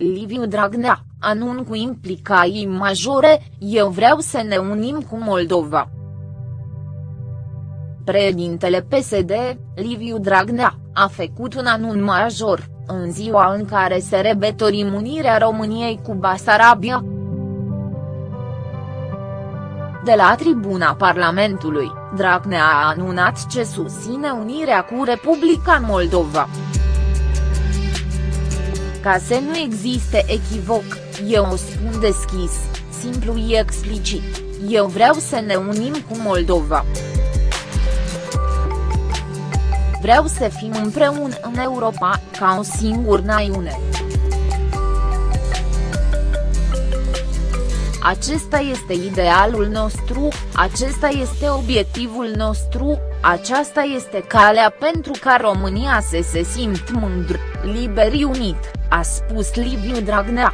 Liviu Dragnea, anun cu implicații majore, eu vreau să ne unim cu Moldova. Președintele PSD, Liviu Dragnea, a făcut un anun major, în ziua în care se rebetori unirea României cu Basarabia. De la tribuna Parlamentului, Dragnea a anunțat ce susține unirea cu Republica Moldova. Ca să nu existe echivoc, eu o spun deschis, simplu și explicit, eu vreau să ne unim cu Moldova. Vreau să fim împreună în Europa, ca o singură națiune. Acesta este idealul nostru, acesta este obiectivul nostru, aceasta este calea pentru ca România să se simt mândr, liber unit, a spus Liviu Dragnea.